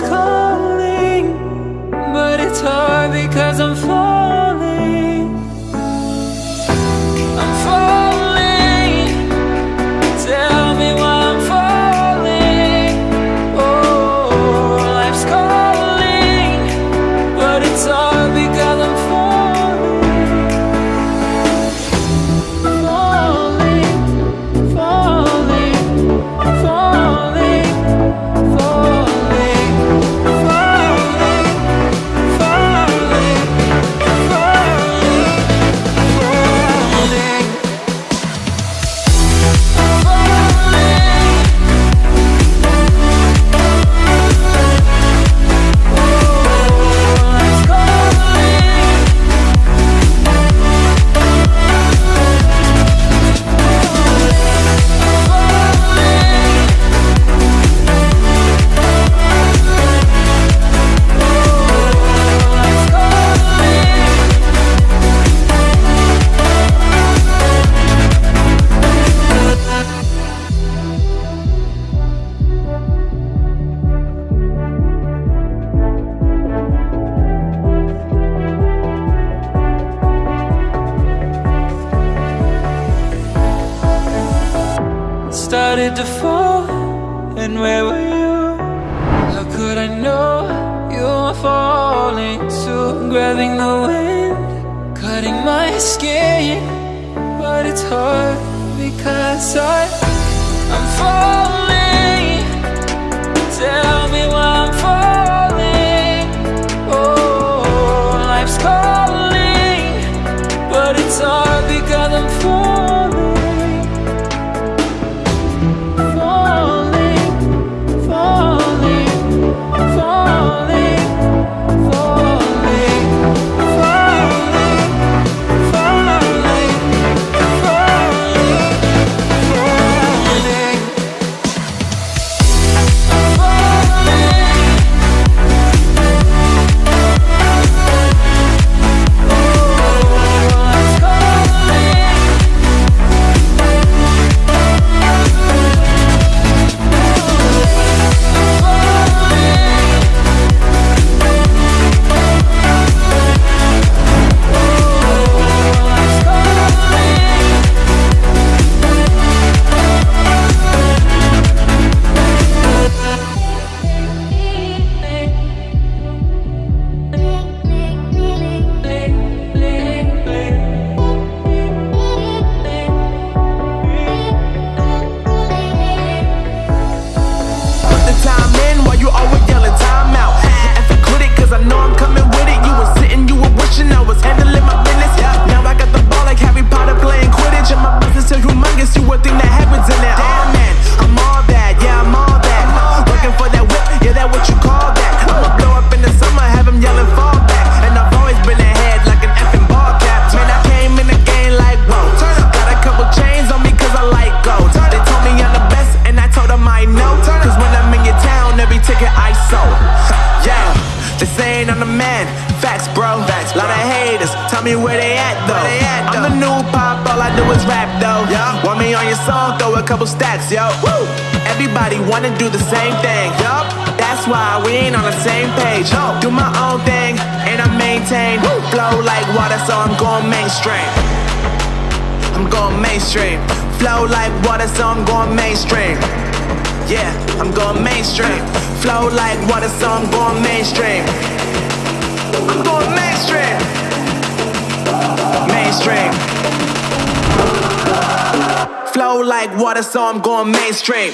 calling, Started to fall, and where were you? How could I know you were falling too? Grabbing the wind, cutting my skin, but it's hard because I, I'm falling. Tell sold. Yeah, they saying I'm the man. Facts, bro. Lot of haters, tell me where they at though. they at I'm the new pop, all I do is rap though. Yeah. Want me on your song, throw a couple stacks, yo. Woo! Everybody wanna do the same thing. Yup. That's why we ain't on the same page. No. Do my own thing, and I maintain. Flow like water, so I'm going mainstream. I'm going mainstream. Flow like water, so I'm going mainstream. Yeah, I'm going mainstream. Flow like water, so I'm going mainstream. I'm going mainstream. Mainstream. Flow like water, so I'm going mainstream.